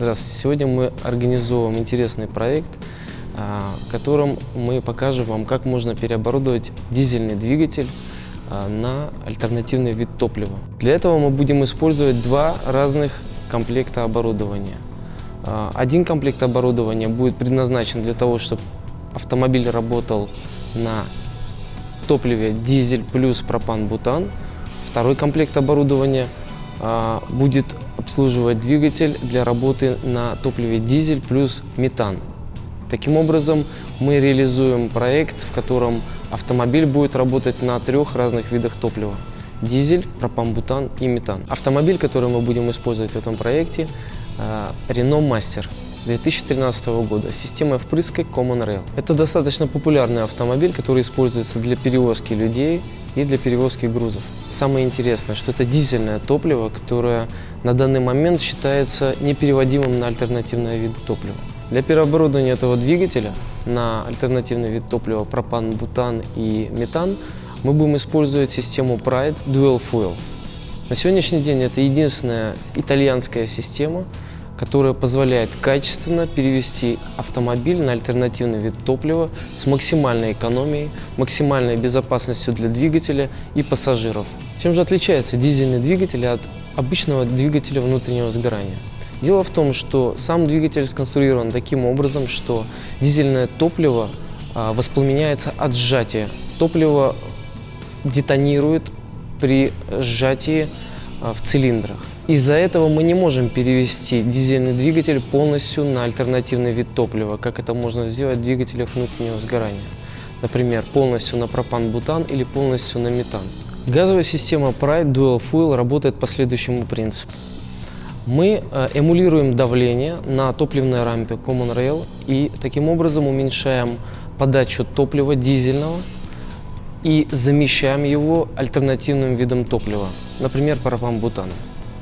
Здравствуйте. Сегодня мы организовываем интересный проект, а, в котором мы покажем вам, как можно переоборудовать дизельный двигатель а, на альтернативный вид топлива. Для этого мы будем использовать два разных комплекта оборудования. А, один комплект оборудования будет предназначен для того, чтобы автомобиль работал на топливе дизель плюс пропан-бутан. Второй комплект оборудования будет обслуживать двигатель для работы на топливе дизель плюс метан. Таким образом, мы реализуем проект, в котором автомобиль будет работать на трех разных видах топлива. Дизель, пропан-бутан и метан. Автомобиль, который мы будем использовать в этом проекте, э, Renault Master 2013 года с системой впрыска Common Rail. Это достаточно популярный автомобиль, который используется для перевозки людей и для перевозки грузов. Самое интересное, что это дизельное топливо, которое на данный момент считается непереводимым на альтернативные виды топлива. Для переоборудования этого двигателя на альтернативный вид топлива пропан, бутан и метан мы будем использовать систему Pride Dual Fuel. На сегодняшний день это единственная итальянская система, которая позволяет качественно перевести автомобиль на альтернативный вид топлива с максимальной экономией, максимальной безопасностью для двигателя и пассажиров. Чем же отличается дизельный двигатель от обычного двигателя внутреннего сгорания? Дело в том, что сам двигатель сконструирован таким образом, что дизельное топливо а, воспламеняется от сжатия. Топливо детонирует при сжатии а, в цилиндрах. Из-за этого мы не можем перевести дизельный двигатель полностью на альтернативный вид топлива, как это можно сделать в двигателях внутреннего сгорания. Например, полностью на пропан-бутан или полностью на метан. Газовая система Pride Dual Fuel работает по следующему принципу. Мы э, эмулируем давление на топливной рампе Common Rail и таким образом уменьшаем подачу топлива дизельного и замещаем его альтернативным видом топлива, например, пропан-бутан.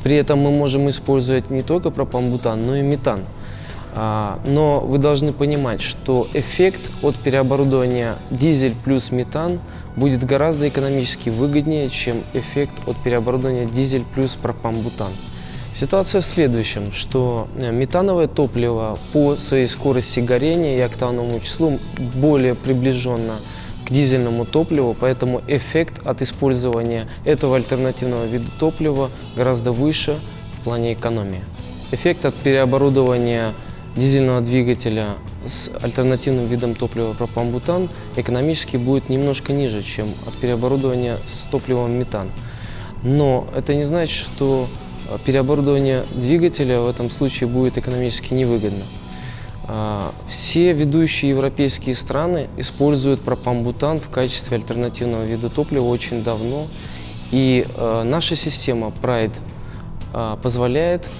При этом мы можем использовать не только пропан-бутан, но и метан. А, но вы должны понимать, что эффект от переоборудования дизель плюс метан будет гораздо экономически выгоднее, чем эффект от переоборудования дизель плюс пропан-бутан. Ситуация в следующем, что э, метановое топливо по своей скорости горения и октановому числу более приближенно к дизельному топливу, поэтому эффект от использования этого альтернативного вида топлива гораздо выше в плане экономии. Эффект от переоборудования дизельного двигателя с альтернативным видом топлива пропан-бутан экономически будет немножко ниже, чем от переоборудования с топливом метан. Но это не значит, что переоборудование двигателя в этом случае будет экономически невыгодно. А, все ведущие европейские страны используют пропан-бутан в качестве альтернативного вида топлива очень давно. И а, наша система Pride а, позволяет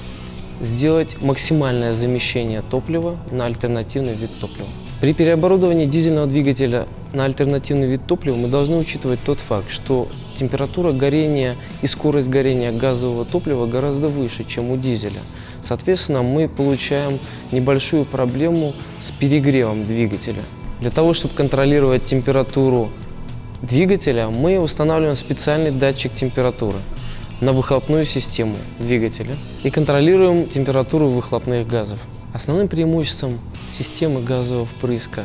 сделать максимальное замещение топлива на альтернативный вид топлива. При переоборудовании дизельного двигателя на альтернативный вид топлива мы должны учитывать тот факт, что температура горения и скорость горения газового топлива гораздо выше, чем у дизеля. Соответственно, мы получаем небольшую проблему с перегревом двигателя. Для того, чтобы контролировать температуру двигателя, мы устанавливаем специальный датчик температуры на выхлопную систему двигателя и контролируем температуру выхлопных газов. Основным преимуществом системы газового впрыска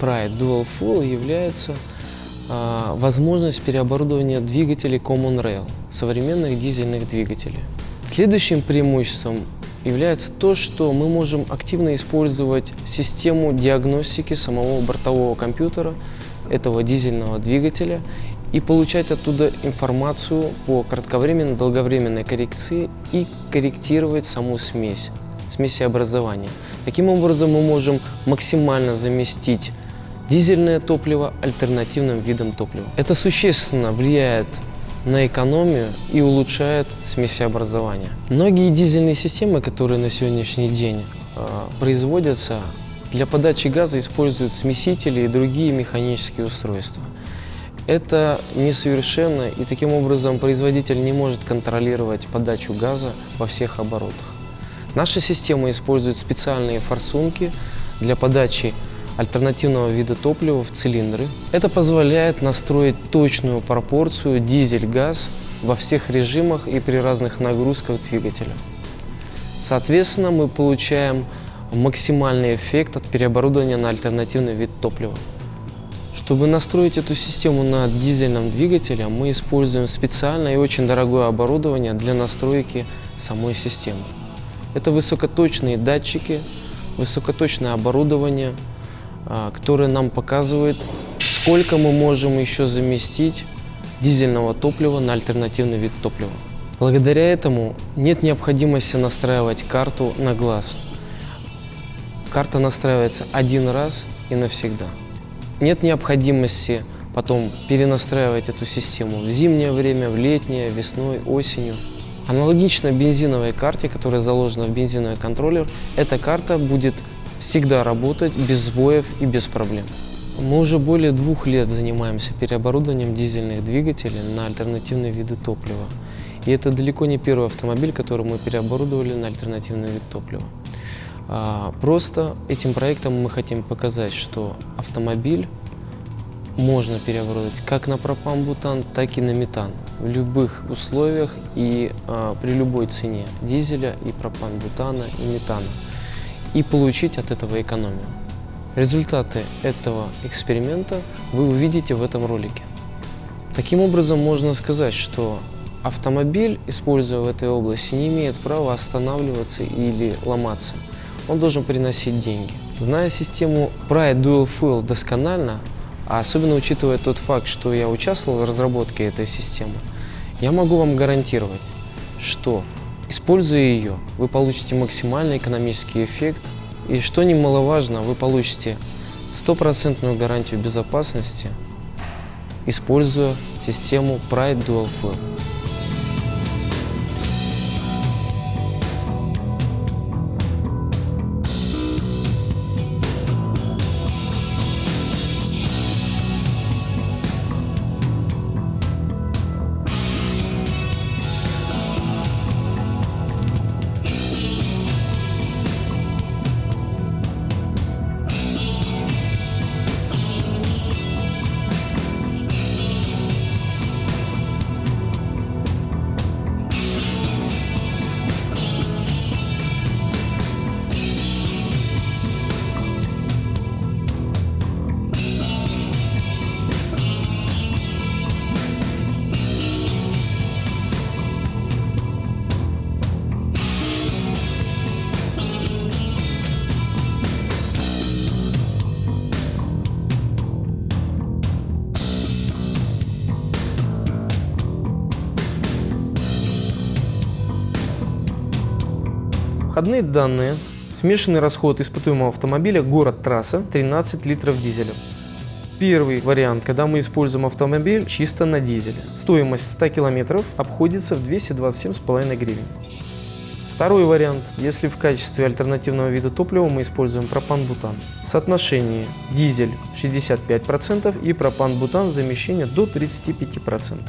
Pride Dual Fuel является возможность переоборудования двигателей Common Rail, современных дизельных двигателей. Следующим преимуществом является то, что мы можем активно использовать систему диагностики самого бортового компьютера этого дизельного двигателя и получать оттуда информацию по кратковременной, долговременной коррекции и корректировать саму смесь, смесеобразование. Таким образом мы можем максимально заместить дизельное топливо альтернативным видом топлива. Это существенно влияет на экономию и улучшает смесеобразование. Многие дизельные системы, которые на сегодняшний день э, производятся, для подачи газа используют смесители и другие механические устройства. Это несовершенно, и таким образом производитель не может контролировать подачу газа во всех оборотах. Наша система использует специальные форсунки для подачи альтернативного вида топлива в цилиндры. Это позволяет настроить точную пропорцию дизель-газ во всех режимах и при разных нагрузках двигателя. Соответственно, мы получаем максимальный эффект от переоборудования на альтернативный вид топлива. Чтобы настроить эту систему на дизельном двигателе, мы используем специальное и очень дорогое оборудование для настройки самой системы. Это высокоточные датчики, высокоточное оборудование, а, которое нам показывает, сколько мы можем еще заместить дизельного топлива на альтернативный вид топлива. Благодаря этому нет необходимости настраивать карту на глаз. Карта настраивается один раз и навсегда. Нет необходимости потом перенастраивать эту систему в зимнее время, в летнее, весной, осенью. Аналогично бензиновой карте, которая заложена в бензиновый контроллер, эта карта будет всегда работать без сбоев и без проблем. Мы уже более двух лет занимаемся переоборудованием дизельных двигателей на альтернативные виды топлива. И это далеко не первый автомобиль, который мы переоборудовали на альтернативный вид топлива. А, просто этим проектом мы хотим показать, что автомобиль можно переоборудовать как на пропан-бутан, так и на метан в любых условиях и а, при любой цене дизеля и пропан-бутана и метана и получить от этого экономию. Результаты этого эксперимента вы увидите в этом ролике. Таким образом, можно сказать, что автомобиль, используя в этой области, не имеет права останавливаться или ломаться – он должен приносить деньги. Зная систему Pride Dual Fuel досконально, а особенно учитывая тот факт, что я участвовал в разработке этой системы, я могу вам гарантировать, что используя ее, вы получите максимальный экономический эффект и, что немаловажно, вы получите стопроцентную гарантию безопасности, используя систему Pride Dual Fuel. Входные данные. Смешанный расход испытуемого автомобиля город-трасса 13 литров дизеля. Первый вариант, когда мы используем автомобиль чисто на дизеле. Стоимость 100 километров обходится в 227,5 гривен. Второй вариант, если в качестве альтернативного вида топлива мы используем пропан-бутан. Соотношение дизель 65% и пропан-бутан замещение до 35%.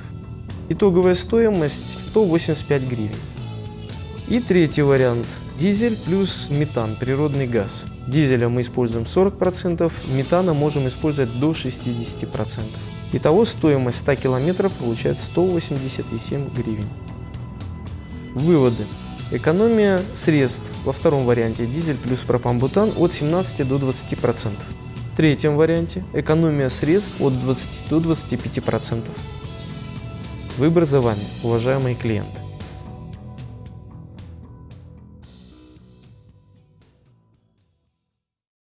Итоговая стоимость 185 гривен. И третий вариант – дизель плюс метан, природный газ. Дизеля мы используем 40%, метана можем использовать до 60%. Итого стоимость 100 км получается 187 гривен. Выводы. Экономия средств во втором варианте дизель плюс пропан-бутан от 17 до 20%. В третьем варианте экономия средств от 20 до 25%. Выбор за вами, уважаемые клиенты.